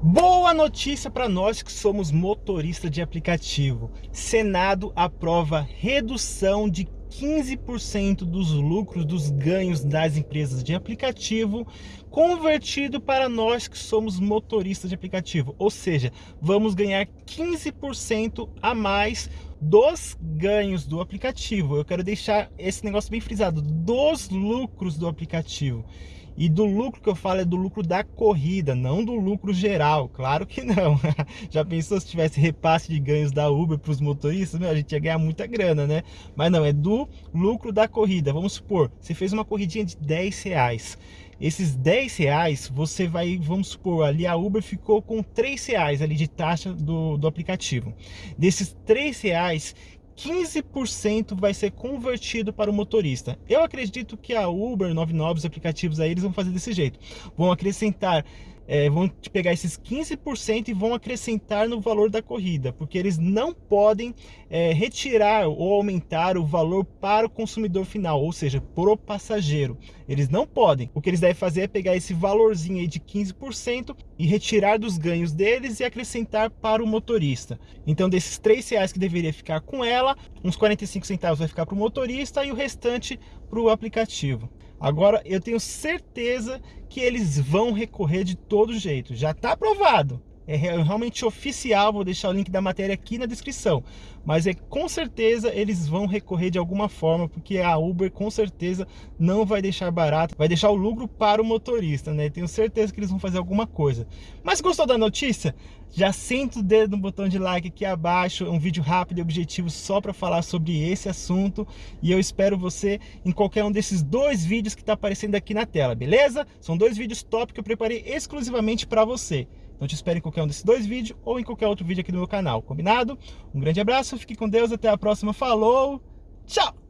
Boa notícia para nós que somos motoristas de aplicativo. Senado aprova redução de 15% dos lucros dos ganhos das empresas de aplicativo convertido para nós que somos motoristas de aplicativo. Ou seja, vamos ganhar 15% a mais dos ganhos do aplicativo. Eu quero deixar esse negócio bem frisado, dos lucros do aplicativo. E do lucro que eu falo é do lucro da corrida, não do lucro geral. Claro que não. Já pensou se tivesse repasse de ganhos da Uber para os motoristas? Meu, a gente ia ganhar muita grana, né? Mas não, é do lucro da corrida. Vamos supor, você fez uma corridinha de 10 reais. Esses 10 reais, você vai, vamos supor, ali a Uber ficou com 3 reais ali de taxa do, do aplicativo. Desses 3 reais, 15% vai ser convertido para o motorista. Eu acredito que a Uber, 99, os aplicativos aí, eles vão fazer desse jeito. Vão acrescentar é, vão te pegar esses 15% e vão acrescentar no valor da corrida, porque eles não podem é, retirar ou aumentar o valor para o consumidor final, ou seja, para o passageiro. Eles não podem. O que eles devem fazer é pegar esse valorzinho aí de 15% e retirar dos ganhos deles e acrescentar para o motorista. Então, desses 3 reais que deveria ficar com ela, uns 45 centavos vai ficar para o motorista e o restante para o aplicativo. Agora, eu tenho certeza que eles vão recorrer de todo jeito. Já está aprovado. É realmente oficial, vou deixar o link da matéria aqui na descrição. Mas é com certeza eles vão recorrer de alguma forma, porque a Uber com certeza não vai deixar barato, vai deixar o lucro para o motorista, né? Tenho certeza que eles vão fazer alguma coisa. Mas gostou da notícia? Já senta o dedo no botão de like aqui abaixo, é um vídeo rápido e objetivo só para falar sobre esse assunto. E eu espero você em qualquer um desses dois vídeos que está aparecendo aqui na tela, beleza? São dois vídeos top que eu preparei exclusivamente para você. Então te espero em qualquer um desses dois vídeos ou em qualquer outro vídeo aqui do meu canal, combinado? Um grande abraço, fique com Deus, até a próxima, falou, tchau!